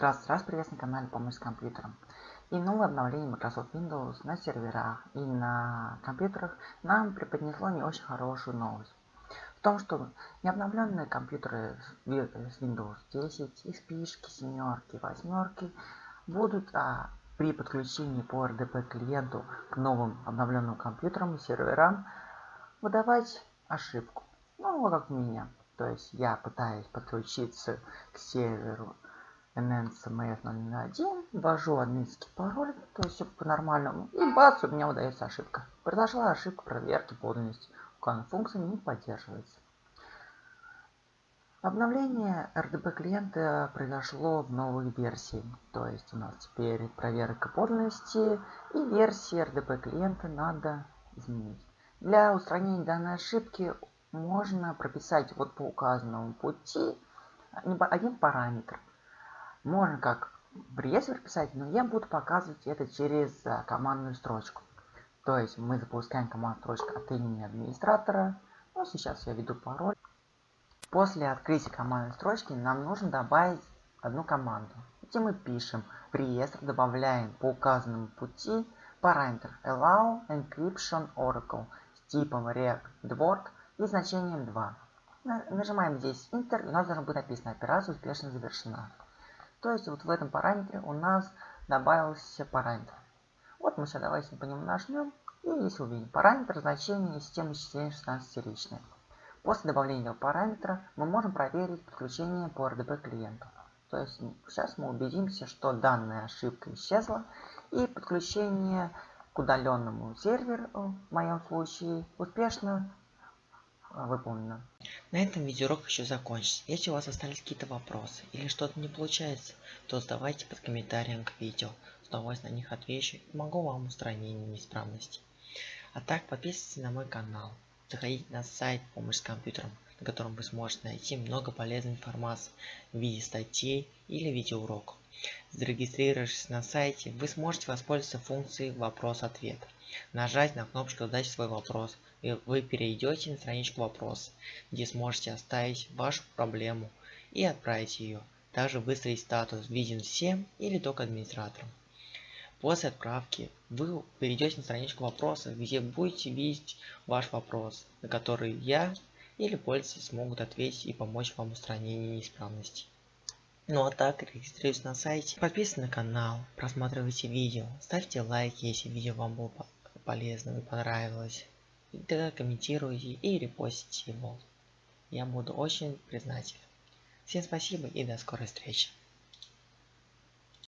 Здравствуйте, раз приветствую на канале Помощь с компьютером. И новое обновление Microsoft Windows на серверах и на компьютерах нам преподнесло не очень хорошую новость. В том, что необновленные компьютеры с Windows 10, XP, семерки, восьмерки будут а, при подключении по RDP клиенту к новым обновленным компьютерам и серверам выдавать ошибку. Ну, как у меня. То есть я пытаюсь подключиться к серверу nncmf001, ввожу админский пароль, то есть все по-нормальному, и бац, у меня выдается ошибка. Произошла ошибка проверки подлинности, указанная функция не поддерживается. Обновление RDP клиента произошло в новой версии, то есть у нас теперь проверка подлинности и версии RDP клиента надо изменить. Для устранения данной ошибки можно прописать вот по указанному пути один параметр. Можно как реестр писать, но я буду показывать это через а, командную строчку. То есть мы запускаем командную строчку от имени администратора. Ну, сейчас я введу пароль. После открытия командной строчки нам нужно добавить одну команду, где мы пишем в добавляем по указанному пути параметр allow encryption oracle с типом react и значением 2. Нажимаем здесь Enter, и у нас должно быть написано «Операция успешно завершена». То есть вот в этом параметре у нас добавился параметр. Вот мы сейчас давайте по нему нажмем, и здесь увидим параметр значения системы исчисления 16-ричная. После добавления этого параметра мы можем проверить подключение по RDP клиенту. То есть сейчас мы убедимся, что данная ошибка исчезла, и подключение к удаленному серверу, в моем случае, успешно выполнено. На этом видеоурок еще закончится. Если у вас остались какие-то вопросы или что-то не получается, то задавайте под комментарием к видео. С удовольствием на них отвечу и помогу вам в устранении неисправности. А так подписывайтесь на мой канал. Заходите на сайт «Помощь с компьютером», на котором вы сможете найти много полезной информации в виде статей или видеоуроков. Зарегистрировавшись на сайте, вы сможете воспользоваться функцией «Вопрос-ответ». Нажать на кнопочку «Задать свой вопрос», и вы перейдете на страничку «Вопрос», где сможете оставить вашу проблему и отправить ее. Также выставить статус «Виден всем» или только администраторам. После отправки вы перейдете на страничку вопроса, где будете видеть ваш вопрос, на который я или пользователи смогут ответить и помочь вам в устранении неисправностей. Ну а так, регистрируйтесь на сайте, подписывайтесь на канал, просматривайте видео, ставьте лайки, если видео вам было полезным и понравилось. И тогда комментируйте и репостите его. Я буду очень признателен. Всем спасибо и до скорой встречи.